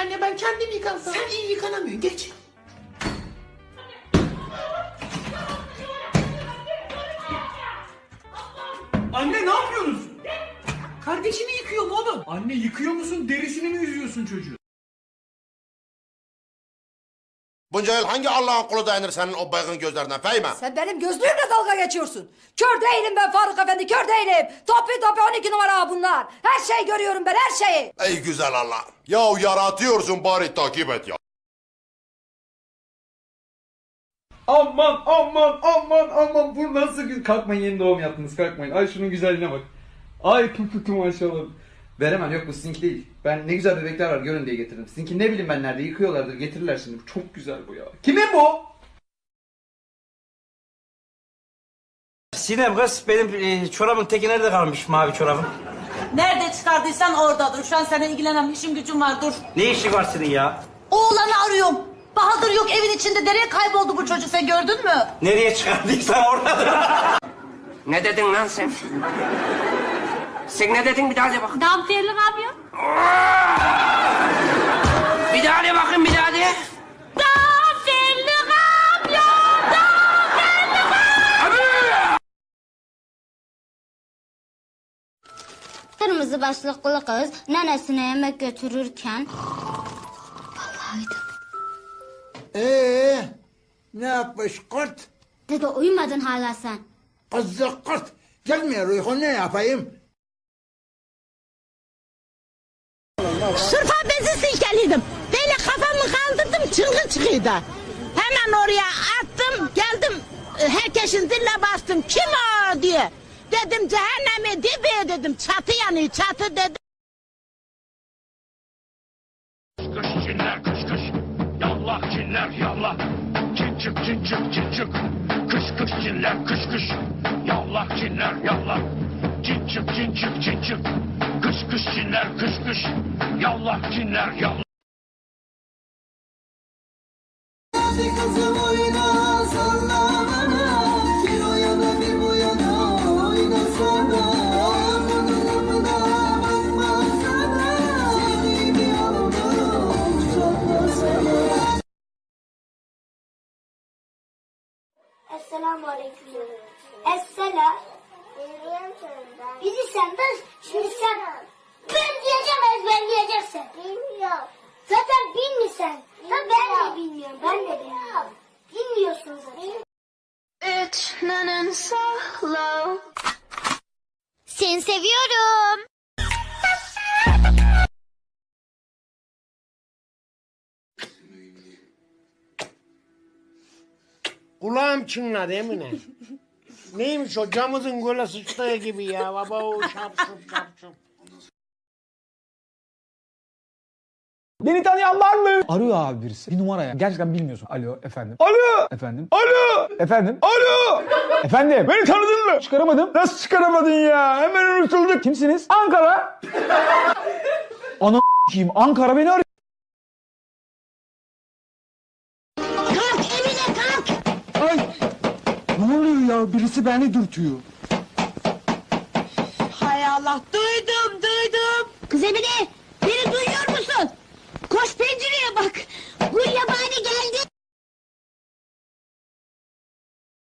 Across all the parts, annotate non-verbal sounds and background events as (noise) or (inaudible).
Anne ben kendim yıkansam. Sen iyi yıkanamıyorsun geç. Anne ne yapıyorsunuz? Kardeşini yıkıyorum oğlum. Anne yıkıyor musun derisini mi yüzüyorsun çocuğu? Bunca yıl hangi Allah'ın kulu dayanır senin o baygın gözlerinden Fehime? Sen benim gözlüğümle dalga geçiyorsun. Kör değilim ben Faruk Efendi, kör değilim. Topi topi 12 numara bunlar. Her şeyi görüyorum ben, her şeyi. Ey güzel Allah. Ya yaratıyorsun bari takip et ya. Aman aman aman aman bu nasıl gü- Kalkmayın yeni doğum yaptınız kalkmayın. Ay şunun güzelliğine bak. Ay tü maşallah. Veremem yok bu sizinki değil. Ben ne güzel bebekler var görün diye getirdim. Sizinki ne bileyim ben nerede yıkıyorlardır getirirler şimdi. Çok güzel bu ya. Kimin bu? Sinem kız benim e, çorabın teki nerede kalmış mavi çorabım? Nerede çıkardıysan oradadır. Şu an seninle ilgilenen işim gücüm var dur. Ne işi var senin ya? Oğlanı arıyorum. Bahadır yok evin içinde. Nereye kayboldu bu çocuk sen gördün mü? Nereye çıkardıysan oradadır. Ne dedin lan sen? Sen ne dedin bir daha de bak. Damperli kamyon. (laughs) Bir daha de bakın bir daha de. Damperli kamyon. Kırmızı başlıklı kız nenesine yemek götürürken Ee, ne yapmış kurt? Dede uyumadın hala sen. Kızı kurt. Gelmiyor uyku ne yapayım? Sırfa bezi silkeliydim. Böyle kafamı kaldırdım çılgın çıkıyordu. Hemen oraya attım geldim. e, Herkesin diline bastım. Kim o diye. Dedim cehennemi dibi dedim. Çatı yanıyor çatı dedim. Kış cinler kış kış Yallah cinler yallah Cin çık cin çık cin çık Kış kış cinler kış kış Yallah cinler yallah Cin çık cin çık cin çık Kış kış cinler kış kış. Yallah cinler yallah. Esselamu aleyküm. Esselam. Bilirsen de şimdi sen ben diyeceğim ezberleyeceksin. Bilmiyorum. Zaten bilmiyorsun. Ben de bilmiyorum. Ben de bilmiyorum. Bilmiyorsun zaten. Seni seviyorum. Kulağım çınladı Emine. (laughs) Neymiş o camızın göle sıçtığı gibi ya baba o şapşup şapşup. Beni tanıyan var mı? Arıyor abi birisi. Bir numaraya. Gerçekten bilmiyorsun. Alo efendim. Alo. Efendim. Alo. Efendim. Alo. Efendim. Beni tanıdın mı? Çıkaramadım. Nasıl çıkaramadın ya? Hemen unutulduk. Kimsiniz? Ankara. Ana kim? Ankara beni arıyor. Ne oluyor ya? Birisi beni dürtüyor. Hay Allah duydum duydum. Kız Emine beni duyuyor musun? Koş pencereye bak. Gül yabani geldi.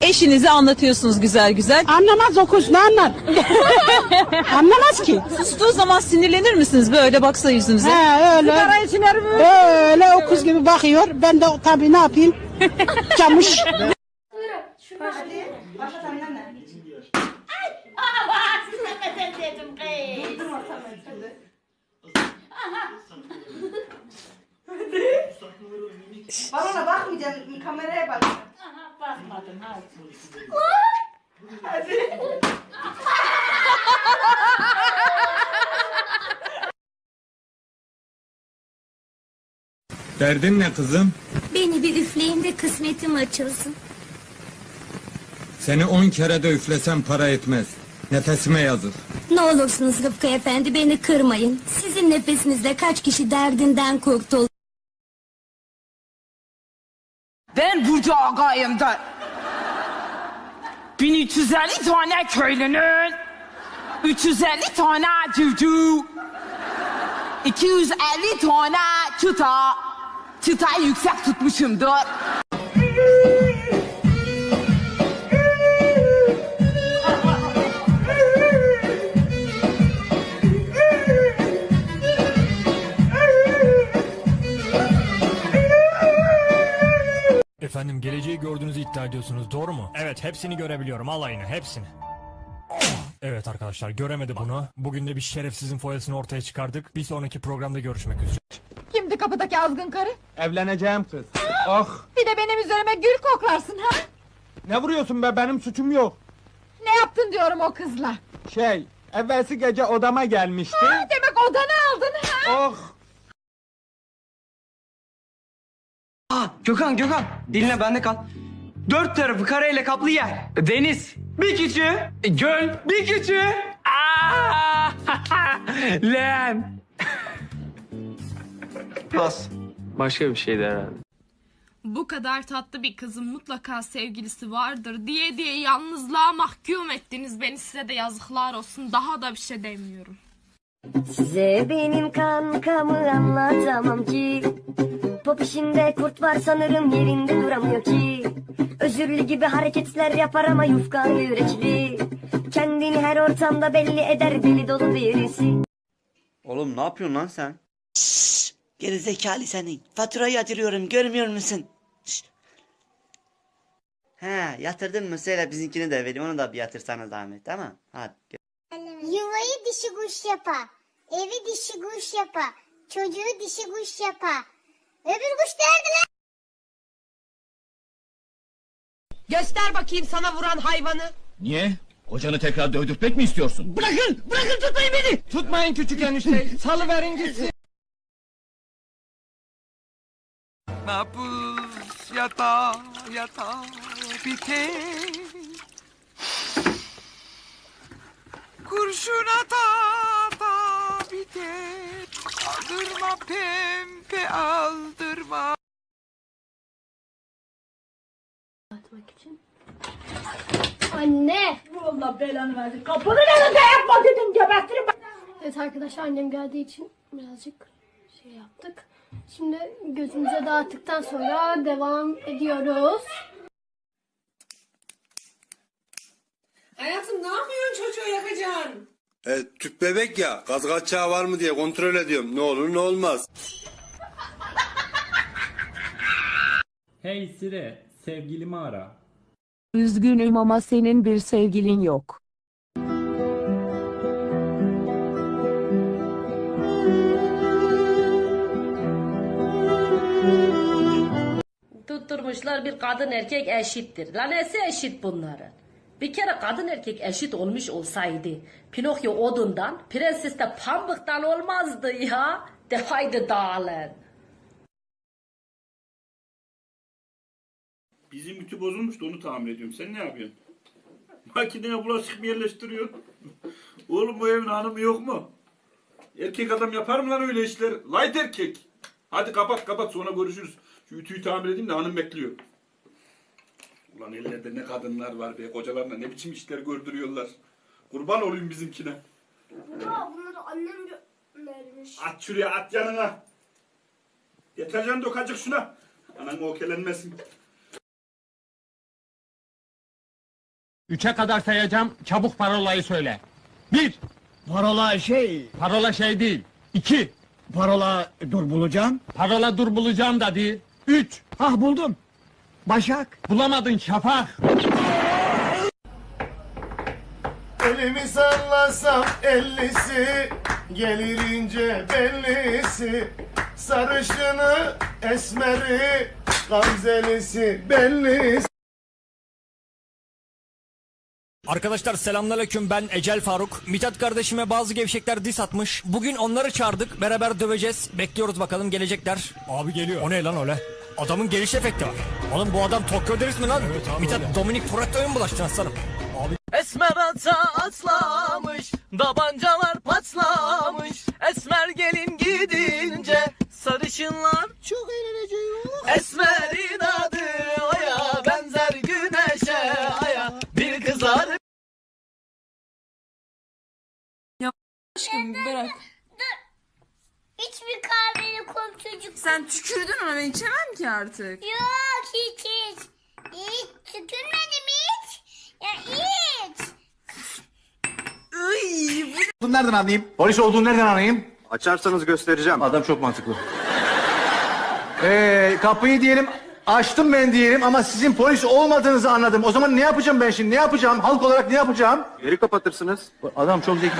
Eşinize anlatıyorsunuz güzel güzel. Anlamaz o kız, ne anlar? (laughs) Anlamaz ki. Sustuğu zaman sinirlenir misiniz böyle baksa yüzünüze? He öyle. Öyle o kız gibi bakıyor. Ben de tabii ne yapayım? (laughs) Camış. Bana bakmayacaksın kameraya bak. Derdin ne kızım? Beni bir üfleyin de kısmetim açılsın. Seni on kere de üflesem para etmez. Nefesime yazık. Ne olursunuz Rıfkı Efendi beni kırmayın. Sizin nefesinizle kaç kişi derdinden kurtuldu. Ağay'ım da. 1350 tane köylünün 350 tane civciv 250 tane çıta, çıtayı yüksek tutmuşumdur. Efendim geleceği gördüğünüzü iddia ediyorsunuz doğru mu? Evet hepsini görebiliyorum alayını hepsini. Evet arkadaşlar göremedi bunu. Bugün de bir şerefsizin foyasını ortaya çıkardık. Bir sonraki programda görüşmek üzere. Kimdi kapıdaki azgın karı? Evleneceğim kız. Ah. Bir de benim üzerime gül koklarsın ha? Ne vuruyorsun be benim suçum yok. Ne yaptın diyorum o kızla? Şey evvelsi gece odama gelmişti. Ha, demek odanı aldın ha? Oh. Aa, Gökhan Gökhan dinle bende kal. Dört tarafı kareyle kaplı yer. Deniz. Bir küçüğü. Göl. Bir küçüğü. Aa! (laughs) Leğen. Pas. Başka bir şeydi herhalde. Bu kadar tatlı bir kızın mutlaka sevgilisi vardır diye diye yalnızlığa mahkum ettiniz beni size de yazıklar olsun daha da bir şey demiyorum. Size benim kankamı anlatamam ki Pop işinde kurt var sanırım yerinde duramıyor ki Özürlü gibi hareketler yapar ama yufka yürekli Kendini her ortamda belli eder deli dolu birisi Oğlum ne yapıyorsun lan sen? Geri zekalı senin. Faturayı yatırıyorum görmüyor musun? Şşt. He yatırdın mı söyle bizimkini de vereyim onu da bir yatırsana zahmet tamam Hadi. Yuvayı dişi kuş yapa Evi dişi kuş yapa Çocuğu dişi kuş yapa Öbür kuş nerede lan? Göster bakayım sana vuran hayvanı. Niye? Kocanı tekrar dövdürtmek mi istiyorsun? Bırakın bırakın tutmayın beni. Tutmayın küçük enişte. (laughs) Salıverin gitsin. Nabız yata yata biter. Kurşun ata ata biter. Aldırma pempe aldırma. Anne Allah belanı versin. Kapının önünde yapma dedim gebertirim. Evet arkadaşlar annem geldiği için birazcık şey yaptık. Şimdi gözümüze dağıttıktan sonra devam ediyoruz. Hayatım ne yapıyorsun çocuğu yakacaksın? E, tüp bebek ya. Gaz kaçağı var mı diye kontrol ediyorum. Ne olur ne olmaz. Hey Sire sevgilimi ara. Üzgünüm ama senin bir sevgilin yok. Tutturmuşlar bir kadın erkek eşittir. Lan nesi eşit bunların? Bir kere kadın erkek eşit olmuş olsaydı Pinokyo odundan, prenses de pambıktan olmazdı ya. De haydi dağılın. Bizim ütü bozulmuş da onu tamir ediyorum. Sen ne yapıyorsun? Makineye bulaşık mı yerleştiriyorsun? (laughs) Oğlum bu evin hanımı yok mu? Erkek adam yapar mı lan öyle işler? Light erkek. Hadi kapat kapat sonra görüşürüz. Şu ütüyü tamir edeyim de hanım bekliyor. Ulan ellerde ne kadınlar var be. Kocalarına ne biçim işler gördürüyorlar. Kurban olayım bizimkine. Baba bunları annem vermiş. At şuraya at yanına. Deterjan dök azıcık şuna. Anan okelenmesin. Üçe kadar sayacağım. Çabuk parolayı söyle. Bir. Parola şey. Parola şey değil. İki. Parola dur bulacağım. Parola dur bulacağım da değil. Üç. Hah buldum. Başak. Bulamadın Şafak. Elimi sallasam ellisi Gelir ince bellisi Sarışını esmeri Gamzelisi bellisi Arkadaşlar selamünaleyküm ben Ecel Faruk. Mithat kardeşime bazı gevşekler dis atmış. Bugün onları çağırdık beraber döveceğiz. Bekliyoruz bakalım gelecekler. Abi geliyor. O ne lan öyle? Adamın geliş efekti var. Oğlum bu adam Tokyo Deriz mi lan? Evet abi Mithat Dominik Toretto'ya mı bulaştın aslanım? Abi Esmer ata atlamış, tabancalar patlamış. Esmer gelin gidince sarışınlar çok eğlenecek. Esmer'in ben içemem ki artık. Yok hiç hiç. Hiç tükürmedim hiç. Ya hiç. Olduğunu nereden anlayayım? Polis olduğunu nereden anlayayım? Açarsanız göstereceğim. Adam çok mantıklı. Ee, kapıyı diyelim açtım ben diyelim ama sizin polis olmadığınızı anladım. O zaman ne yapacağım ben şimdi? Ne yapacağım? Halk olarak ne yapacağım? Geri kapatırsınız. Adam çok zeki.